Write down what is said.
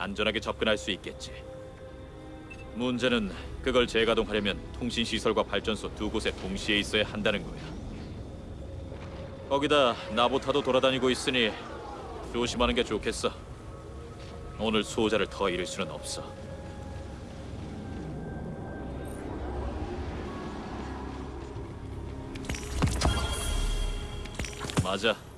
안전하게 접근할 수 있겠지. 문제는 그걸 재가동하려면 통신 시설과 발전소 두 곳에 동시에 있어야 한다는 거야. 거기다 나보타도 돌아다니고 있으니 조심하는 게 좋겠어. 오늘 수호자를 더 잃을 수는 없어. 맞아.